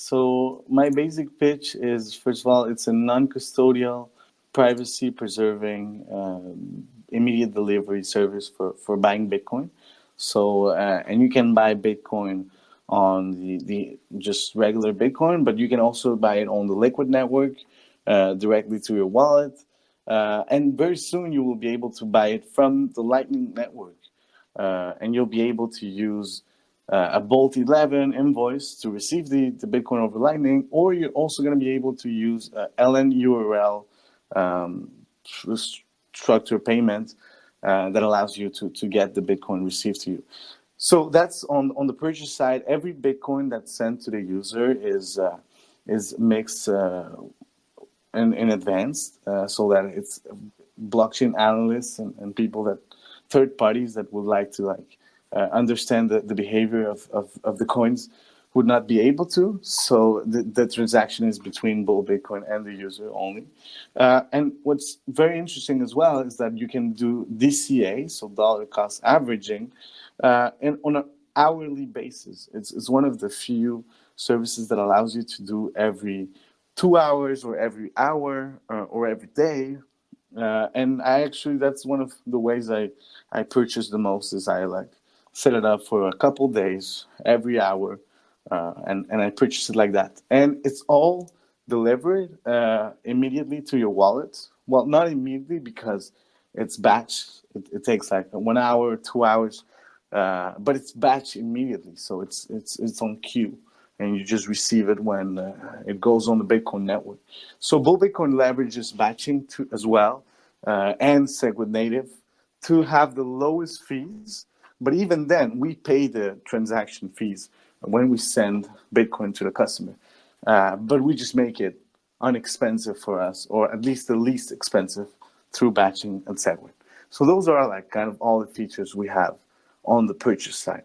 So my basic pitch is, first of all, it's a non-custodial, privacy-preserving, um, immediate delivery service for, for buying Bitcoin. So, uh, and you can buy Bitcoin on the, the just regular Bitcoin, but you can also buy it on the Liquid network uh, directly to your wallet. Uh, and very soon you will be able to buy it from the Lightning Network. Uh, and you'll be able to use uh, a Bolt 11 invoice to receive the, the Bitcoin over Lightning, or you're also going to be able to use uh, LN URL um, structure payment uh, that allows you to, to get the Bitcoin received to you. So that's on, on the purchase side. Every Bitcoin that's sent to the user is, uh, is mixed uh, in, in advance uh, so that it's blockchain analysts and, and people that third parties that would like to like uh, understand the, the behavior of, of, of, the coins would not be able to. So the, the transaction is between Bull Bitcoin and the user only. Uh, and what's very interesting as well is that you can do DCA, so dollar cost averaging, uh, and on an hourly basis. It's, it's one of the few services that allows you to do every two hours or every hour or, uh, or every day. Uh, and I actually, that's one of the ways I, I purchase the most is I like set it up for a couple days every hour uh, and, and I purchase it like that. And it's all delivered uh, immediately to your wallet. Well, not immediately because it's batch. It, it takes like one hour, two hours, uh, but it's batch immediately. So it's, it's, it's on queue and you just receive it when uh, it goes on the Bitcoin network. So Bull Bitcoin leverages batching to, as well uh, and Segwit native to have the lowest fees but even then, we pay the transaction fees when we send Bitcoin to the customer. Uh, but we just make it unexpensive for us, or at least the least expensive through batching and Segwit. So those are like kind of all the features we have on the purchase side.